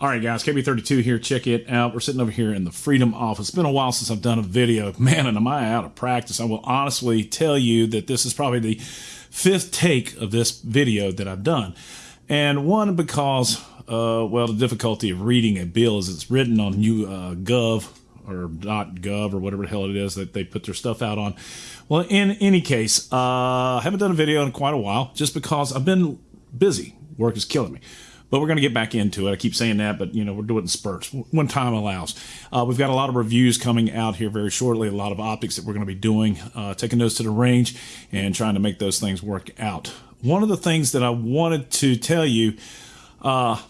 All right, guys, KB32 here. Check it out. We're sitting over here in the Freedom Office. It's been a while since I've done a video. Man, and am I out of practice. I will honestly tell you that this is probably the fifth take of this video that I've done. And one, because, uh, well, the difficulty of reading a bill is it's written on you, uh, gov or gov or whatever the hell it is that they put their stuff out on. Well, in any case, uh, I haven't done a video in quite a while just because I've been busy. Work is killing me but we're going to get back into it. I keep saying that, but you know, we're doing spurts when time allows. Uh, we've got a lot of reviews coming out here very shortly, a lot of optics that we're going to be doing, uh, taking those to the range and trying to make those things work out. One of the things that I wanted to tell you, uh,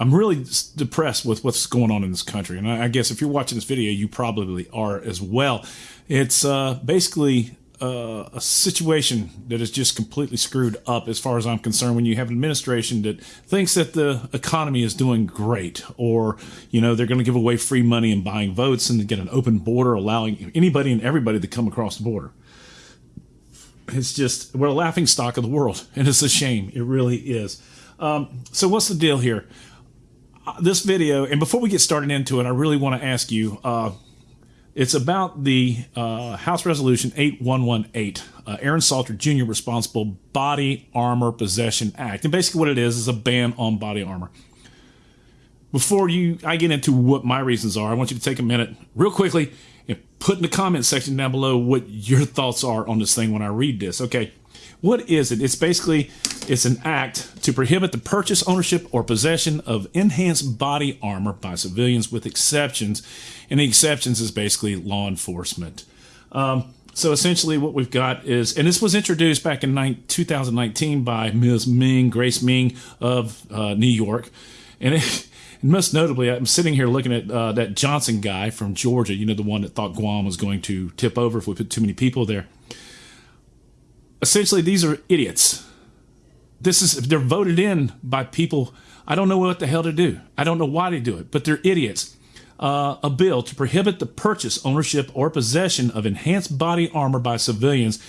I'm really depressed with what's going on in this country. And I, guess if you're watching this video, you probably are as well. It's uh, basically uh, a situation that is just completely screwed up as far as I'm concerned when you have an administration that thinks that the economy is doing great or, you know, they're going to give away free money and buying votes and get an open border allowing anybody and everybody to come across the border. It's just, we're a laughing stock of the world and it's a shame. It really is. Um, so what's the deal here? Uh, this video, and before we get started into it, I really want to ask you, uh, it's about the uh, House Resolution 8118, uh, Aaron Salter Jr. Responsible Body Armor Possession Act. And basically, what it is is a ban on body armor. Before you, I get into what my reasons are, I want you to take a minute, real quickly, and put in the comment section down below what your thoughts are on this thing when I read this. Okay, what is it? It's basically it's an act to prohibit the purchase, ownership, or possession of enhanced body armor by civilians with exceptions. And the exceptions is basically law enforcement. Um, so essentially what we've got is, and this was introduced back in 2019 by Ms. Meng, Grace Meng of uh, New York. And, it, most notably, I'm sitting here looking at uh, that Johnson guy from Georgia, you know, the one that thought Guam was going to tip over if we put too many people there essentially these are idiots. This is they're voted in by people. I don't know what the hell to do. I don't know why they do it, but they're idiots. Uh, a bill to prohibit the purchase, ownership, or possession of enhanced body armor by civilians,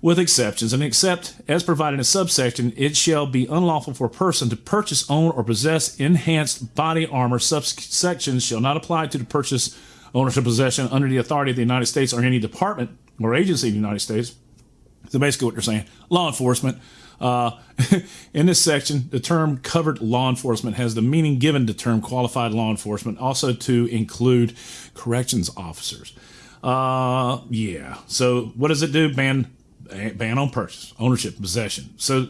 with exceptions, and except as provided in a subsection, it shall be unlawful for a person to purchase, own, or possess enhanced body armor. Subsections shall not apply to the purchase, ownership, possession under the authority of the United States or any department or agency of the United States so basically, what they're saying, law enforcement. Uh, in this section, the term covered law enforcement has the meaning given to term qualified law enforcement, also to include corrections officers. Uh, yeah. So what does it do? Ban ban on purchase, ownership, possession. So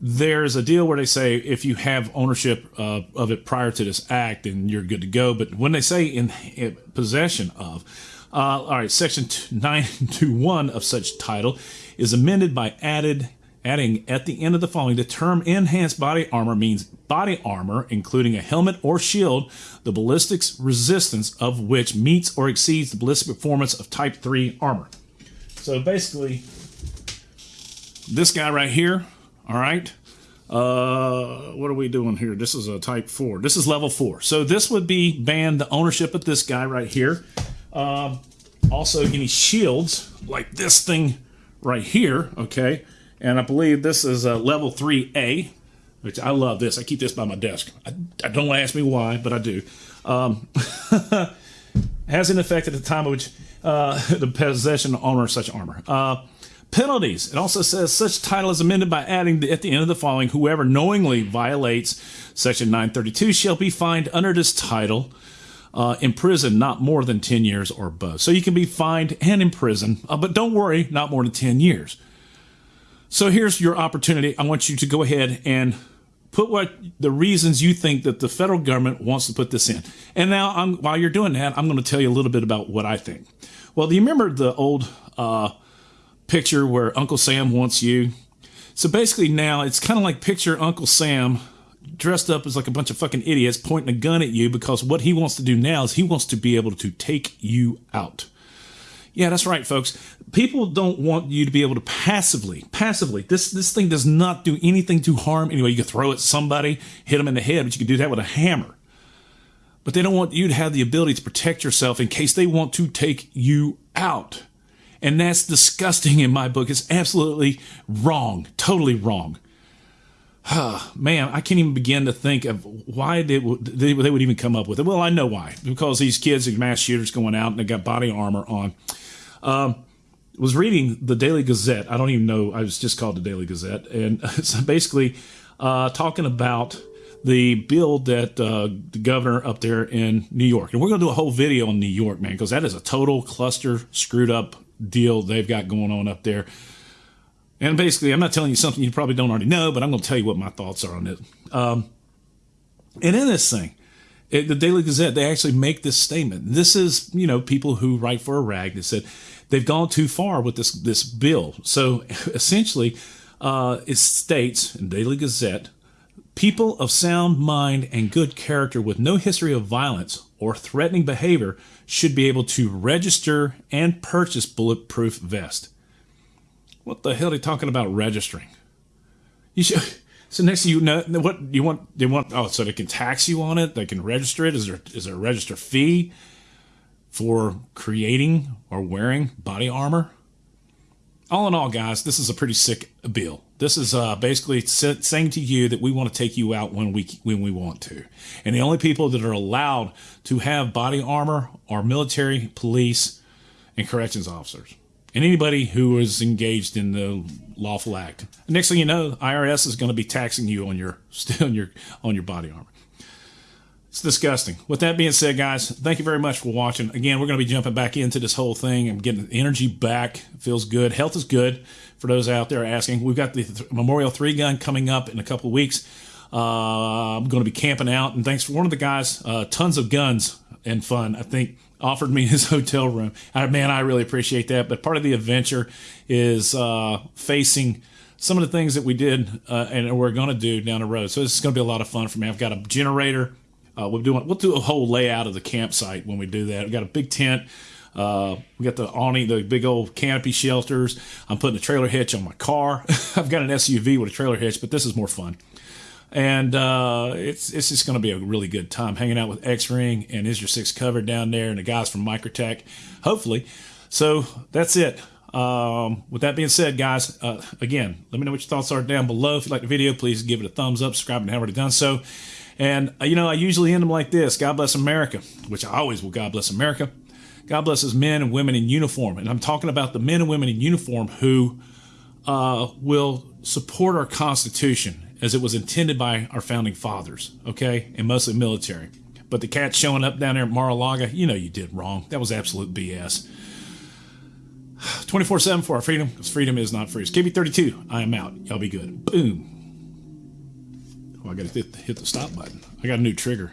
there's a deal where they say if you have ownership uh, of it prior to this act, then you're good to go. But when they say in, in possession of, uh, all right, section 921 of such title is amended by added adding at the end of the following. The term enhanced body armor means body armor including a helmet or shield the ballistics resistance of which meets or exceeds the ballistic performance of type 3 armor. So basically this guy right here all right uh what are we doing here? This is a type 4 this is level 4 so this would be banned the ownership of this guy right here. Um, also any shields like this thing right here, okay? And I believe this is a level 3A, which I love this. I keep this by my desk. I, I don't ask me why, but I do. Um, has an effect at the time of which uh, the possession of such armor. Uh, penalties. It also says such title is amended by adding the, at the end of the following whoever knowingly violates section 932 shall be fined under this title uh, in prison not more than 10 years or both. So you can be fined and in prison, uh, but don't worry, not more than 10 years. So here's your opportunity. I want you to go ahead and put what the reasons you think that the federal government wants to put this in. And now, I'm, while you're doing that, I'm going to tell you a little bit about what I think. Well, do you remember the old uh, picture where Uncle Sam wants you? So basically, now it's kind of like picture Uncle Sam dressed up as like a bunch of fucking idiots pointing a gun at you because what he wants to do now is he wants to be able to take you out. Yeah, that's right, folks. People don't want you to be able to passively, passively. This this thing does not do anything to harm anyway. You can throw at somebody, hit them in the head, but you can do that with a hammer. But they don't want you to have the ability to protect yourself in case they want to take you out. And that's disgusting in my book. It's absolutely wrong, totally wrong. Man, I can't even begin to think of why they, they, they would even come up with it. Well, I know why. Because these kids, these mass shooters going out and they got body armor on. Um, was reading the Daily Gazette. I don't even know. I was just called the Daily Gazette. And it's basically uh, talking about the bill that uh, the governor up there in New York. And we're going to do a whole video on New York, man, because that is a total cluster, screwed up deal they've got going on up there. And basically, I'm not telling you something you probably don't already know, but I'm going to tell you what my thoughts are on it. Um, and in this thing, it, the Daily Gazette, they actually make this statement. This is, you know, people who write for a rag that said they've gone too far with this this bill. So essentially, uh, it states in Daily Gazette, people of sound mind and good character with no history of violence or threatening behavior should be able to register and purchase bulletproof vest. What the hell are they talking about registering? You should. So next you know what you want. They want oh, so they can tax you on it. They can register it. Is there is there a register fee for creating or wearing body armor? All in all, guys, this is a pretty sick bill. This is uh, basically saying to you that we want to take you out when we when we want to, and the only people that are allowed to have body armor are military, police, and corrections officers and anybody who is engaged in the lawful act. next thing you know, IRS is going to be taxing you on your on your on your body armor. It's disgusting. With that being said, guys, thank you very much for watching. Again, we're going to be jumping back into this whole thing. I'm getting energy back. feels good. Health is good for those out there asking. We've got the Memorial 3 gun coming up in a couple weeks. Uh, I'm going to be camping out. And thanks for one of the guys. Uh, tons of guns and fun. I think offered me his hotel room. man, I really appreciate that. But part of the adventure is uh, facing some of the things that we did uh, and we're going to do down the road. So this is going to be a lot of fun for me. I've got a generator. Uh, we'll do we'll do a whole layout of the campsite when we do that. We've got a big tent. Uh, we got the awning, the big old canopy shelters. I'm putting a trailer hitch on my car. I've got an SUV with a trailer hitch, but this is more fun and uh, it's it's just going to be a really good time hanging out with X Ring and Is Your Six covered down there and the guys from Microtech, hopefully. So that's it. Um, with that being said, guys, uh, again, let me know what your thoughts are down below. If you like the video, please give it a thumbs up, subscribe, and have already done so. And uh, you know, I usually end them like this: God bless America, which I always will. God bless America. God blesses men and women in uniform, and I'm talking about the men and women in uniform who uh, will support our Constitution as it was intended by our founding fathers, okay, and mostly military. But the cat showing up down there at Mar-a-Lago, you know you did wrong. That was absolute BS. 24 7 for our freedom, because freedom is not free. It's KB32. I am out. Y'all be good. Boom. Oh, I got to hit, hit the stop button. I got a new trigger.